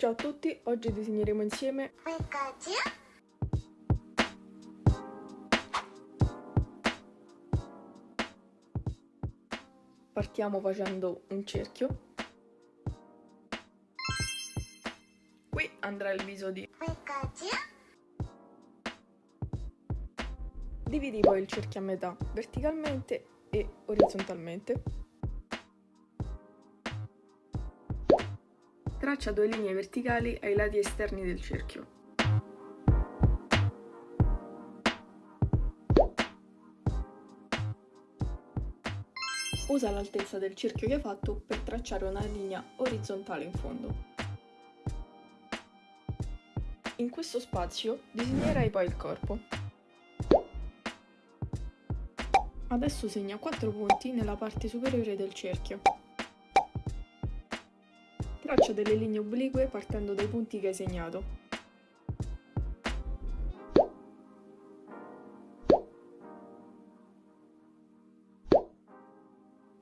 Ciao a tutti, oggi disegneremo insieme Partiamo facendo un cerchio. Qui andrà il viso di Dividi poi il cerchio a metà, verticalmente e orizzontalmente. Traccia due linee verticali ai lati esterni del cerchio. Usa l'altezza del cerchio che hai fatto per tracciare una linea orizzontale in fondo. In questo spazio disegnerai poi il corpo. Adesso segna 4 punti nella parte superiore del cerchio. Traccia delle linee oblique partendo dai punti che hai segnato.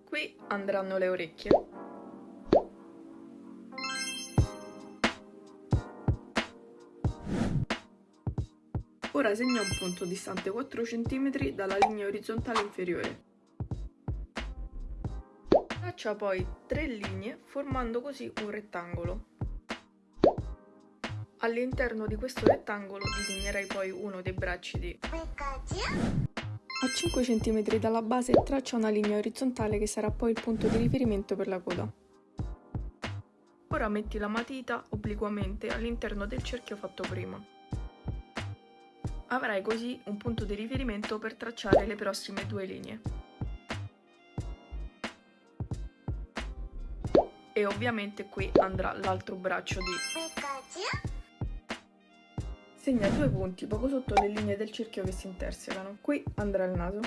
Qui andranno le orecchie. Ora segna un punto distante 4 cm dalla linea orizzontale inferiore. Traccia poi tre linee formando così un rettangolo. All'interno di questo rettangolo disegnerai poi uno dei bracci di... A 5 cm dalla base traccia una linea orizzontale che sarà poi il punto di riferimento per la coda. Ora metti la matita obliquamente all'interno del cerchio fatto prima. Avrai così un punto di riferimento per tracciare le prossime due linee. E ovviamente qui andrà l'altro braccio di... Segna due punti poco sotto le linee del cerchio che si intersecano. Qui andrà il naso.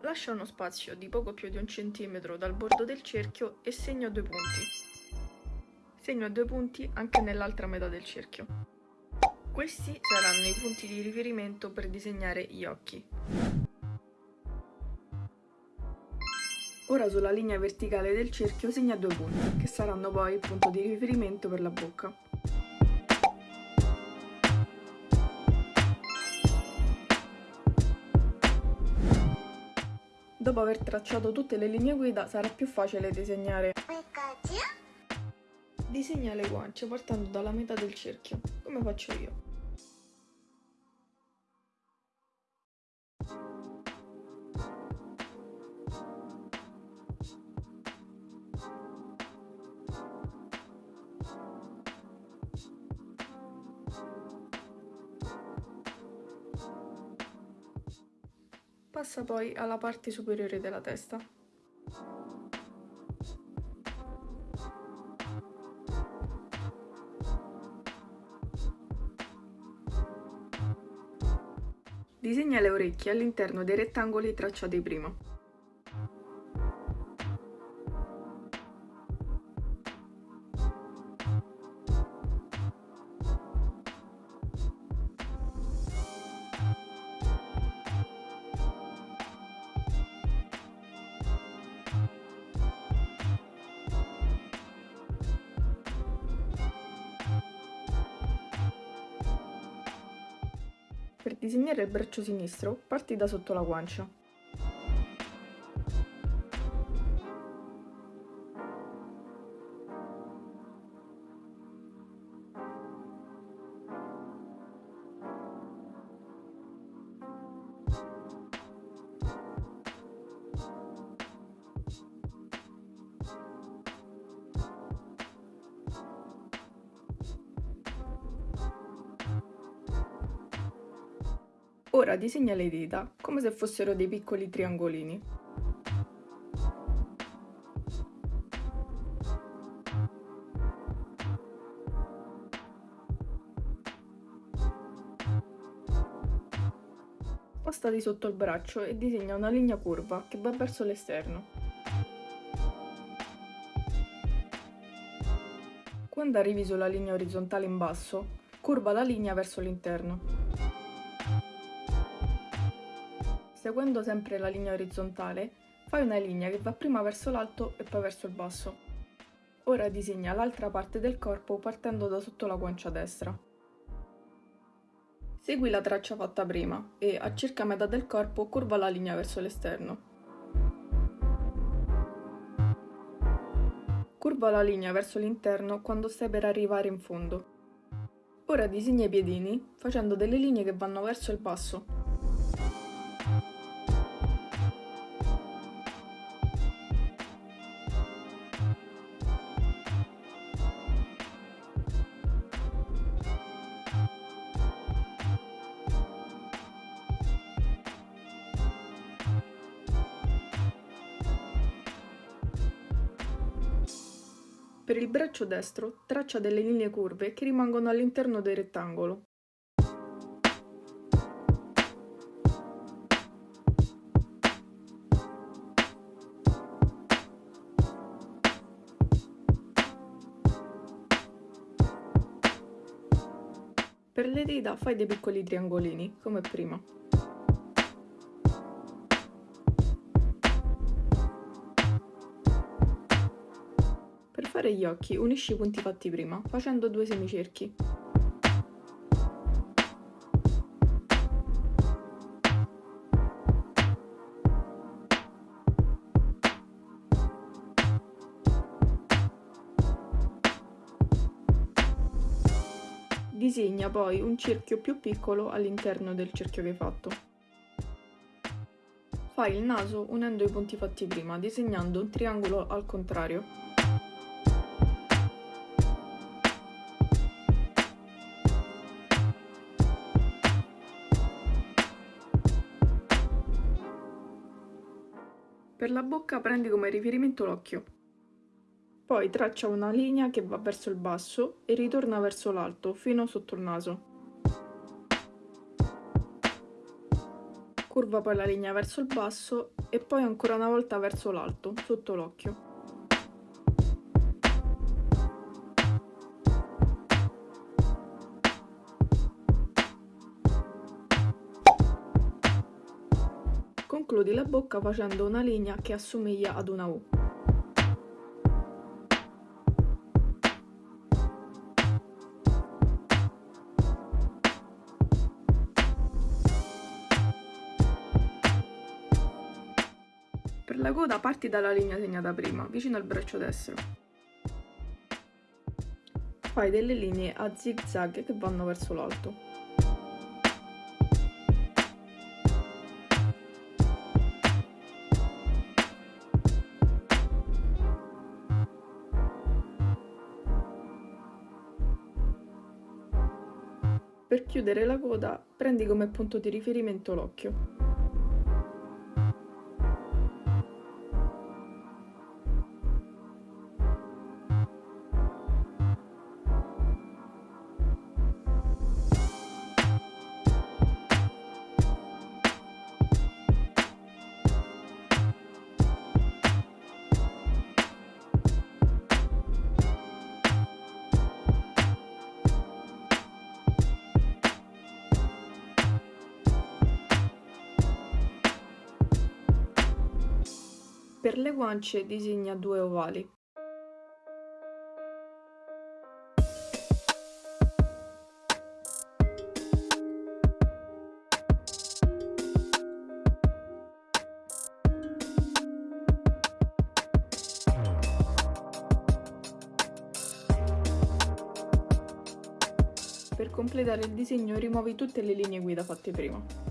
Lascia uno spazio di poco più di un centimetro dal bordo del cerchio e segno due punti. Segno due punti anche nell'altra metà del cerchio. Questi saranno i punti di riferimento per disegnare gli occhi. Ora sulla linea verticale del cerchio segna due punti, che saranno poi il punto di riferimento per la bocca. Dopo aver tracciato tutte le linee guida sarà più facile disegnare. Disegna le guance partendo dalla metà del cerchio, come faccio io. Passa poi alla parte superiore della testa. Disegna le orecchie all'interno dei rettangoli tracciati prima. Per disegnare il braccio sinistro, parti da sotto la guancia. Ora disegna le dita come se fossero dei piccoli triangolini. Spostati sotto il braccio e disegna una linea curva che va verso l'esterno. Quando arrivi sulla linea orizzontale in basso, curva la linea verso l'interno. Seguendo sempre la linea orizzontale, fai una linea che va prima verso l'alto e poi verso il basso. Ora disegna l'altra parte del corpo partendo da sotto la guancia destra. Segui la traccia fatta prima e, a circa metà del corpo, curva la linea verso l'esterno. Curva la linea verso l'interno quando stai per arrivare in fondo. Ora disegna i piedini facendo delle linee che vanno verso il basso. Per il braccio destro traccia delle linee curve che rimangono all'interno del rettangolo. Per le dita fai dei piccoli triangolini, come prima. Fare gli occhi unisci i punti fatti prima, facendo due semicerchi. Disegna poi un cerchio più piccolo all'interno del cerchio che hai fatto. Fai il naso unendo i punti fatti prima, disegnando un triangolo al contrario. Per la bocca prendi come riferimento l'occhio. Poi traccia una linea che va verso il basso e ritorna verso l'alto, fino sotto il naso. Curva poi la linea verso il basso e poi ancora una volta verso l'alto, sotto l'occhio. Concludi la bocca facendo una linea che assomiglia ad una U. Per la coda parti dalla linea segnata prima, vicino al braccio destro. Fai delle linee a zig zag che vanno verso l'alto. Per chiudere la coda prendi come punto di riferimento l'occhio. Per le guance disegna due ovali. Per completare il disegno rimuovi tutte le linee guida fatte prima.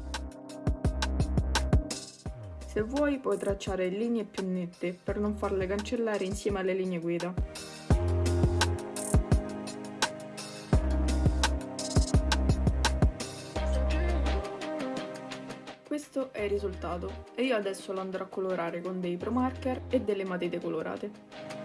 Se vuoi puoi tracciare linee più nette per non farle cancellare insieme alle linee guida. Questo è il risultato e io adesso lo andrò a colorare con dei pro marker e delle matite colorate.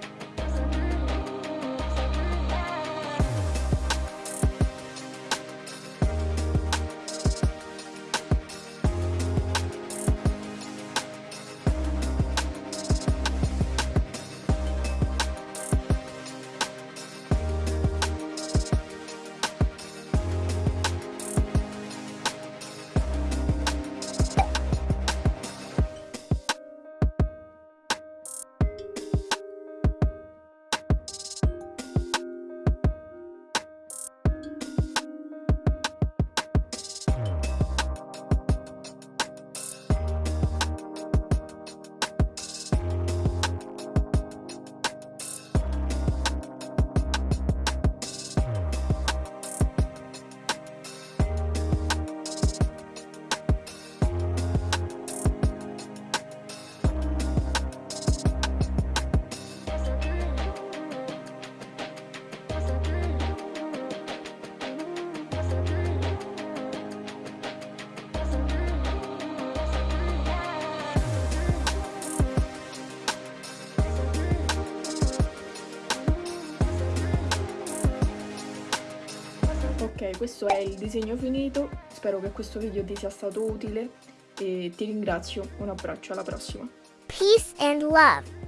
Questo è il disegno finito, spero che questo video ti sia stato utile e ti ringrazio, un abbraccio, alla prossima. Peace and love.